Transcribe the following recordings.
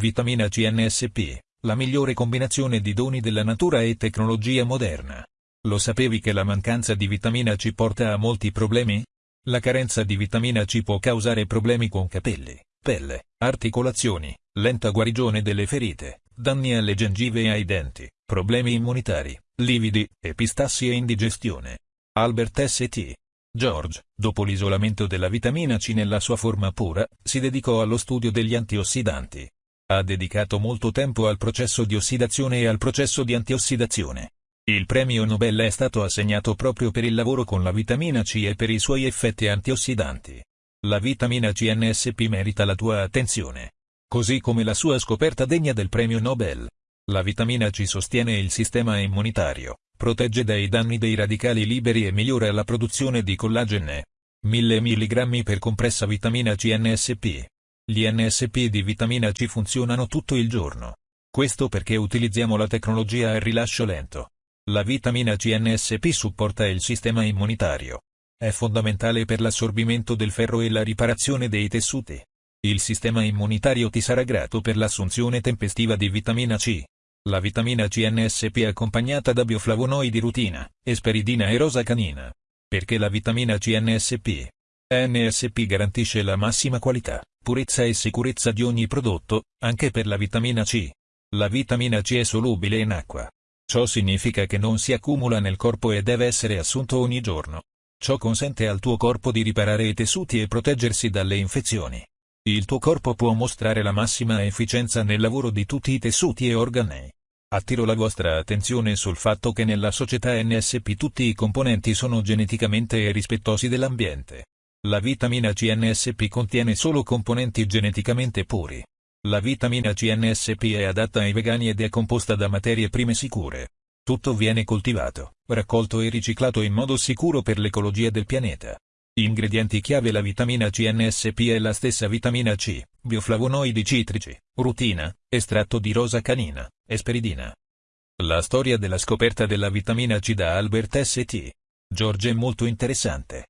Vitamina CNSP, la migliore combinazione di doni della natura e tecnologia moderna. Lo sapevi che la mancanza di vitamina C porta a molti problemi? La carenza di vitamina C può causare problemi con capelli, pelle, articolazioni, lenta guarigione delle ferite, danni alle gengive e ai denti, problemi immunitari, lividi, epistassi e indigestione. Albert St. George, dopo l'isolamento della vitamina C nella sua forma pura, si dedicò allo studio degli antiossidanti. Ha dedicato molto tempo al processo di ossidazione e al processo di antiossidazione. Il premio Nobel è stato assegnato proprio per il lavoro con la vitamina C e per i suoi effetti antiossidanti. La vitamina CNSP merita la tua attenzione. Così come la sua scoperta degna del premio Nobel. La vitamina C sostiene il sistema immunitario, protegge dai danni dei radicali liberi e migliora la produzione di collagene. 1000 mg per compressa vitamina CNSP. Gli NSP di vitamina C funzionano tutto il giorno. Questo perché utilizziamo la tecnologia a rilascio lento. La vitamina CNSP supporta il sistema immunitario. È fondamentale per l'assorbimento del ferro e la riparazione dei tessuti. Il sistema immunitario ti sarà grato per l'assunzione tempestiva di vitamina C. La vitamina CNSP è accompagnata da bioflavonoidi rutina, esperidina e rosa canina. Perché la vitamina CNSP NSP garantisce la massima qualità, purezza e sicurezza di ogni prodotto, anche per la vitamina C. La vitamina C è solubile in acqua, Ciò significa che non si accumula nel corpo e deve essere assunto ogni giorno. Ciò consente al tuo corpo di riparare i tessuti e proteggersi dalle infezioni. Il tuo corpo può mostrare la massima efficienza nel lavoro di tutti i tessuti e organi. Attiro la vostra attenzione sul fatto che nella società NSP tutti i componenti sono geneticamente rispettosi dell'ambiente. La vitamina CNSP contiene solo componenti geneticamente puri. La vitamina CNSP è adatta ai vegani ed è composta da materie prime sicure. Tutto viene coltivato, raccolto e riciclato in modo sicuro per l'ecologia del pianeta. Ingredienti chiave La vitamina CNSP è la stessa vitamina C, bioflavonoidi citrici, rutina, estratto di rosa canina, esperidina. La storia della scoperta della vitamina C da Albert St. George è molto interessante.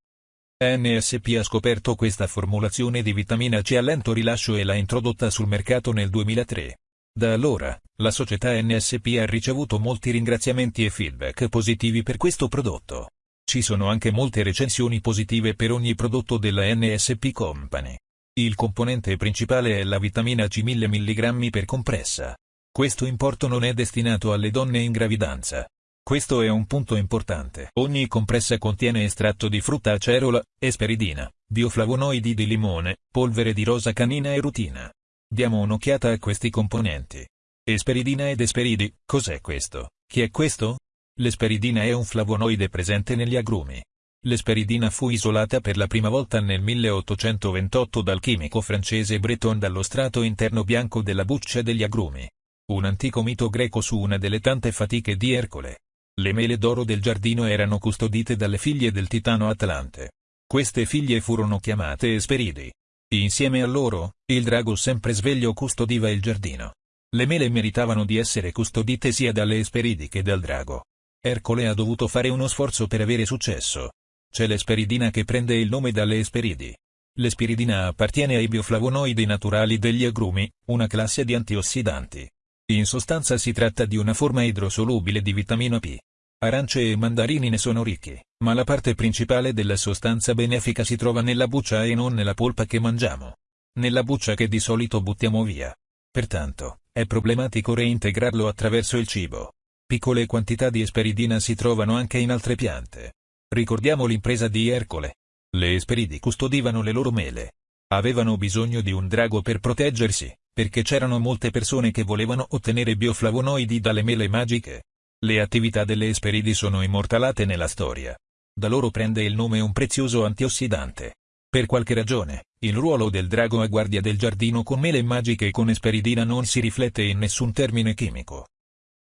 NSP ha scoperto questa formulazione di vitamina C a lento rilascio e l'ha introdotta sul mercato nel 2003. Da allora, la società NSP ha ricevuto molti ringraziamenti e feedback positivi per questo prodotto. Ci sono anche molte recensioni positive per ogni prodotto della NSP Company. Il componente principale è la vitamina C 1000 mg per compressa. Questo importo non è destinato alle donne in gravidanza, questo è un punto importante. Ogni compressa contiene estratto di frutta acerola, esperidina, bioflavonoidi di limone, polvere di rosa canina e rutina. Diamo un'occhiata a questi componenti. Esperidina ed esperidi, cos'è questo? Chi è questo? L'esperidina è un flavonoide presente negli agrumi. L'esperidina fu isolata per la prima volta nel 1828 dal chimico francese Breton dallo strato interno bianco della buccia degli agrumi. Un antico mito greco su una delle tante fatiche di Ercole. Le mele d'oro del giardino erano custodite dalle figlie del titano Atlante. Queste figlie furono chiamate Esperidi. Insieme a loro, il drago sempre sveglio custodiva il giardino. Le mele meritavano di essere custodite sia dalle Esperidi che dal drago. Ercole ha dovuto fare uno sforzo per avere successo. C'è l'esperidina che prende il nome dalle Esperidi. L'espiridina appartiene ai bioflavonoidi naturali degli agrumi, una classe di antiossidanti. In sostanza si tratta di una forma idrosolubile di vitamina P. Arance e mandarini ne sono ricchi, ma la parte principale della sostanza benefica si trova nella buccia e non nella polpa che mangiamo. Nella buccia che di solito buttiamo via. Pertanto, è problematico reintegrarlo attraverso il cibo. Piccole quantità di esperidina si trovano anche in altre piante. Ricordiamo l'impresa di Ercole. Le esperidi custodivano le loro mele. Avevano bisogno di un drago per proteggersi, perché c'erano molte persone che volevano ottenere bioflavonoidi dalle mele magiche. Le attività delle esperidi sono immortalate nella storia. Da loro prende il nome un prezioso antiossidante. Per qualche ragione, il ruolo del drago a guardia del giardino con mele magiche e con esperidina non si riflette in nessun termine chimico.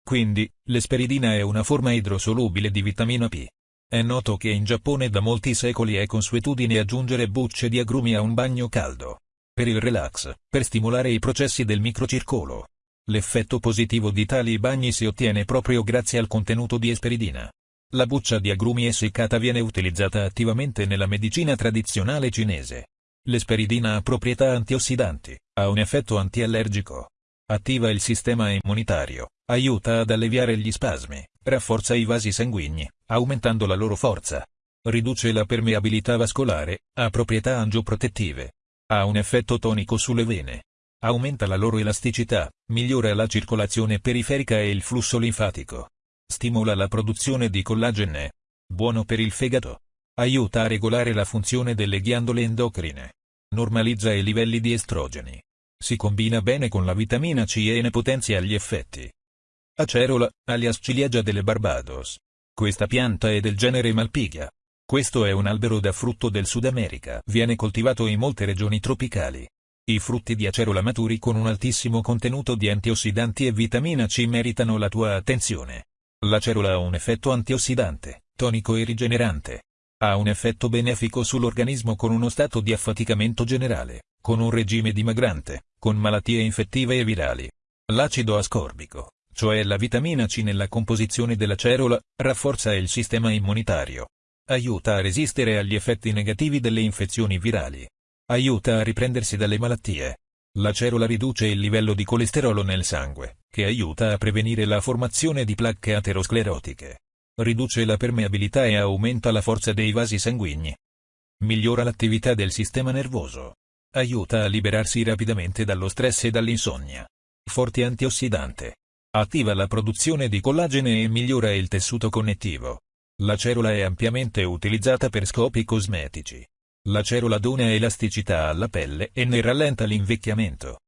Quindi, l'esperidina è una forma idrosolubile di vitamina P. È noto che in Giappone da molti secoli è consuetudine aggiungere bucce di agrumi a un bagno caldo per il relax, per stimolare i processi del microcircolo. L'effetto positivo di tali bagni si ottiene proprio grazie al contenuto di esperidina. La buccia di agrumi essiccata viene utilizzata attivamente nella medicina tradizionale cinese. L'esperidina ha proprietà antiossidanti, ha un effetto antiallergico. Attiva il sistema immunitario, aiuta ad alleviare gli spasmi, rafforza i vasi sanguigni, aumentando la loro forza. Riduce la permeabilità vascolare, ha proprietà angioprotettive. Ha un effetto tonico sulle vene. Aumenta la loro elasticità, migliora la circolazione periferica e il flusso linfatico. Stimola la produzione di collagene. Buono per il fegato. Aiuta a regolare la funzione delle ghiandole endocrine. Normalizza i livelli di estrogeni. Si combina bene con la vitamina C e ne potenzia gli effetti. Acerola, alias ciliegia delle Barbados. Questa pianta è del genere Malpighia. Questo è un albero da frutto del Sud America. Viene coltivato in molte regioni tropicali. I frutti di acerola maturi con un altissimo contenuto di antiossidanti e vitamina C meritano la tua attenzione. L'acerola ha un effetto antiossidante, tonico e rigenerante. Ha un effetto benefico sull'organismo con uno stato di affaticamento generale, con un regime dimagrante, con malattie infettive e virali. L'acido ascorbico, cioè la vitamina C nella composizione dell'acerola, rafforza il sistema immunitario. Aiuta a resistere agli effetti negativi delle infezioni virali. Aiuta a riprendersi dalle malattie. L'acerola riduce il livello di colesterolo nel sangue, che aiuta a prevenire la formazione di placche aterosclerotiche. Riduce la permeabilità e aumenta la forza dei vasi sanguigni. Migliora l'attività del sistema nervoso. Aiuta a liberarsi rapidamente dallo stress e dall'insonnia. Forte antiossidante. Attiva la produzione di collagene e migliora il tessuto connettivo. La cerola è ampiamente utilizzata per scopi cosmetici. La cerola dona elasticità alla pelle e ne rallenta l'invecchiamento.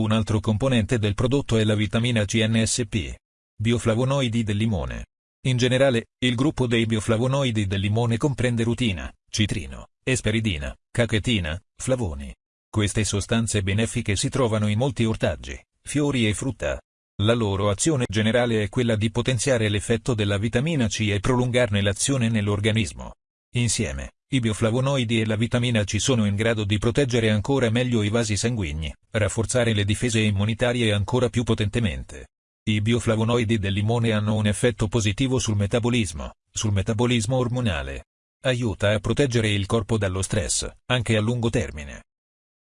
Un altro componente del prodotto è la vitamina CNSP. Bioflavonoidi del limone. In generale, il gruppo dei bioflavonoidi del limone comprende rutina, citrino, esperidina, cachetina, flavoni. Queste sostanze benefiche si trovano in molti ortaggi, fiori e frutta. La loro azione generale è quella di potenziare l'effetto della vitamina C e prolungarne l'azione nell'organismo. Insieme, i bioflavonoidi e la vitamina C sono in grado di proteggere ancora meglio i vasi sanguigni, rafforzare le difese immunitarie ancora più potentemente. I bioflavonoidi del limone hanno un effetto positivo sul metabolismo, sul metabolismo ormonale, Aiuta a proteggere il corpo dallo stress, anche a lungo termine.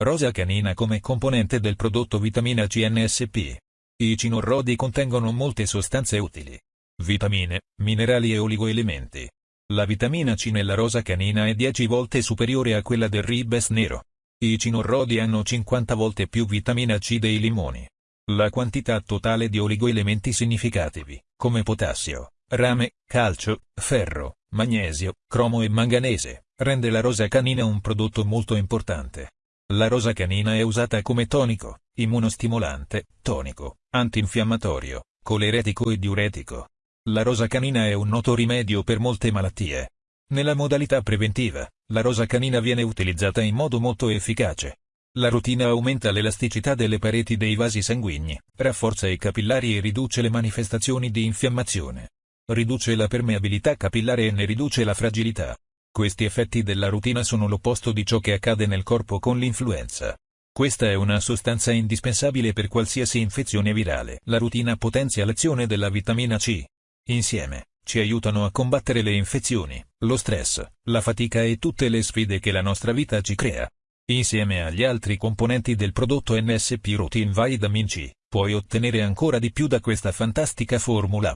Rosa canina come componente del prodotto vitamina CNSP. I cinorrodi contengono molte sostanze utili. Vitamine, minerali e oligoelementi. La vitamina C nella rosa canina è 10 volte superiore a quella del ribes nero. I cinorrodi hanno 50 volte più vitamina C dei limoni. La quantità totale di oligoelementi significativi, come potassio, rame, calcio, ferro, magnesio, cromo e manganese, rende la rosa canina un prodotto molto importante. La rosa canina è usata come tonico, immunostimolante, tonico, antinfiammatorio, coleretico e diuretico. La rosa canina è un noto rimedio per molte malattie. Nella modalità preventiva, la rosa canina viene utilizzata in modo molto efficace. La rutina aumenta l'elasticità delle pareti dei vasi sanguigni, rafforza i capillari e riduce le manifestazioni di infiammazione riduce la permeabilità capillare e ne riduce la fragilità. Questi effetti della rutina sono l'opposto di ciò che accade nel corpo con l'influenza. Questa è una sostanza indispensabile per qualsiasi infezione virale. La rutina potenzia l'azione della vitamina C. Insieme, ci aiutano a combattere le infezioni, lo stress, la fatica e tutte le sfide che la nostra vita ci crea. Insieme agli altri componenti del prodotto NSP Routine Vitamin C, puoi ottenere ancora di più da questa fantastica formula.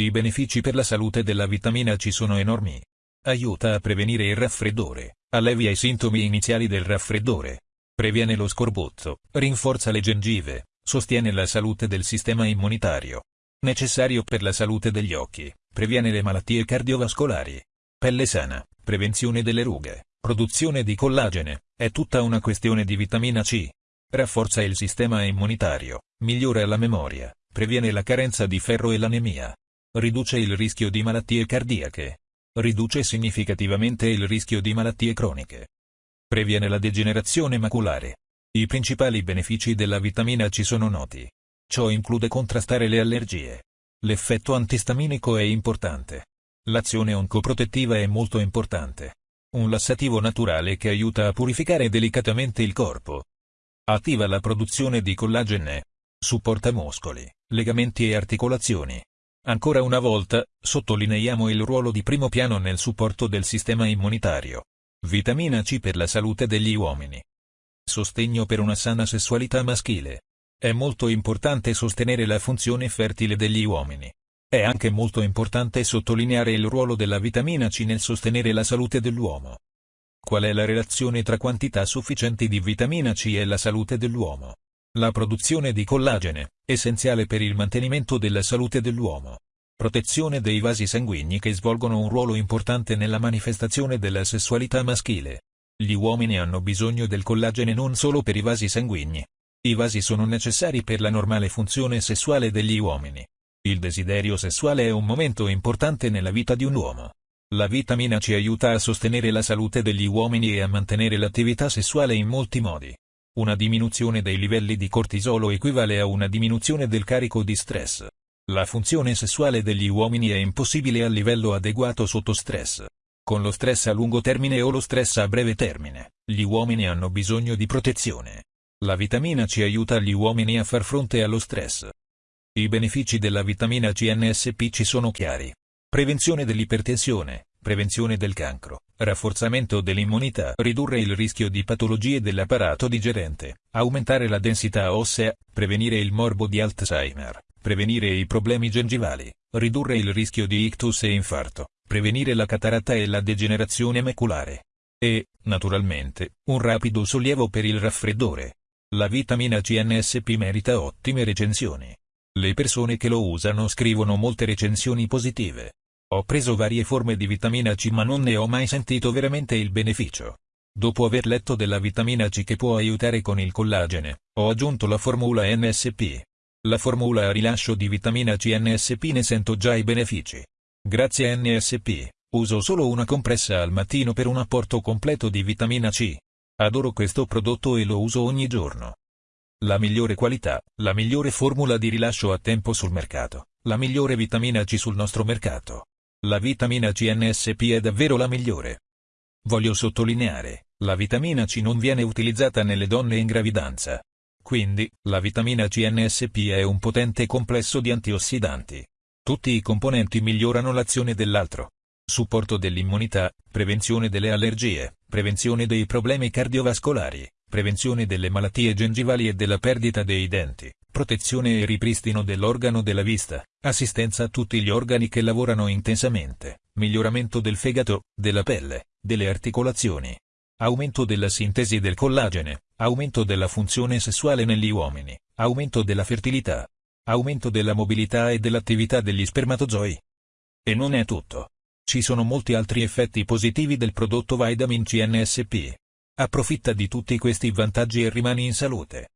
I benefici per la salute della vitamina C sono enormi. Aiuta a prevenire il raffreddore, allevia i sintomi iniziali del raffreddore, previene lo scorbuzzo, rinforza le gengive, sostiene la salute del sistema immunitario. Necessario per la salute degli occhi, previene le malattie cardiovascolari. Pelle sana, prevenzione delle rughe, produzione di collagene, è tutta una questione di vitamina C. Rafforza il sistema immunitario, migliora la memoria, previene la carenza di ferro e l'anemia. Riduce il rischio di malattie cardiache. Riduce significativamente il rischio di malattie croniche. Previene la degenerazione maculare. I principali benefici della vitamina C sono noti. Ciò include contrastare le allergie. L'effetto antistaminico è importante. L'azione oncoprotettiva è molto importante. Un lassativo naturale che aiuta a purificare delicatamente il corpo. Attiva la produzione di collagene. Supporta muscoli, legamenti e articolazioni. Ancora una volta, sottolineiamo il ruolo di primo piano nel supporto del sistema immunitario. Vitamina C per la salute degli uomini. Sostegno per una sana sessualità maschile. È molto importante sostenere la funzione fertile degli uomini. È anche molto importante sottolineare il ruolo della vitamina C nel sostenere la salute dell'uomo. Qual è la relazione tra quantità sufficienti di vitamina C e la salute dell'uomo? La produzione di collagene, essenziale per il mantenimento della salute dell'uomo. Protezione dei vasi sanguigni che svolgono un ruolo importante nella manifestazione della sessualità maschile. Gli uomini hanno bisogno del collagene non solo per i vasi sanguigni. I vasi sono necessari per la normale funzione sessuale degli uomini. Il desiderio sessuale è un momento importante nella vita di un uomo. La vitamina C aiuta a sostenere la salute degli uomini e a mantenere l'attività sessuale in molti modi. Una diminuzione dei livelli di cortisolo equivale a una diminuzione del carico di stress. La funzione sessuale degli uomini è impossibile a livello adeguato sotto stress. Con lo stress a lungo termine o lo stress a breve termine, gli uomini hanno bisogno di protezione. La vitamina C aiuta gli uomini a far fronte allo stress. I benefici della vitamina C NSP ci sono chiari. Prevenzione dell'ipertensione, prevenzione del cancro, rafforzamento dell'immunità, ridurre il rischio di patologie dell'apparato digerente, aumentare la densità ossea, prevenire il morbo di Alzheimer, prevenire i problemi gengivali, ridurre il rischio di ictus e infarto, prevenire la cataratta e la degenerazione maculare. E, naturalmente, un rapido sollievo per il raffreddore. La vitamina CNSP merita ottime recensioni. Le persone che lo usano scrivono molte recensioni positive. Ho preso varie forme di vitamina C ma non ne ho mai sentito veramente il beneficio. Dopo aver letto della vitamina C che può aiutare con il collagene, ho aggiunto la formula NSP. La formula a rilascio di vitamina C NSP ne sento già i benefici. Grazie a NSP, uso solo una compressa al mattino per un apporto completo di vitamina C. Adoro questo prodotto e lo uso ogni giorno. La migliore qualità, la migliore formula di rilascio a tempo sul mercato, la migliore vitamina C sul nostro mercato. La vitamina C NSP è davvero la migliore. Voglio sottolineare, la vitamina C non viene utilizzata nelle donne in gravidanza. Quindi, la vitamina C NSP è un potente complesso di antiossidanti. Tutti i componenti migliorano l'azione dell'altro. Supporto dell'immunità, prevenzione delle allergie, prevenzione dei problemi cardiovascolari, prevenzione delle malattie gengivali e della perdita dei denti, protezione e ripristino dell'organo della vista, assistenza a tutti gli organi che lavorano intensamente, miglioramento del fegato, della pelle, delle articolazioni, aumento della sintesi del collagene, aumento della funzione sessuale negli uomini, aumento della fertilità, aumento della mobilità e dell'attività degli spermatozoi. E non è tutto. Ci sono molti altri effetti positivi del prodotto Vitamin CNSP. Approfitta di tutti questi vantaggi e rimani in salute.